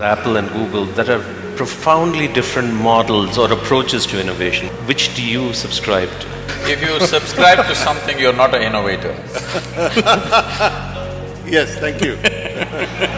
Apple and Google that are profoundly different models or approaches to innovation. Which do you subscribe to? If you subscribe to something, you're not an innovator. Yes, thank you.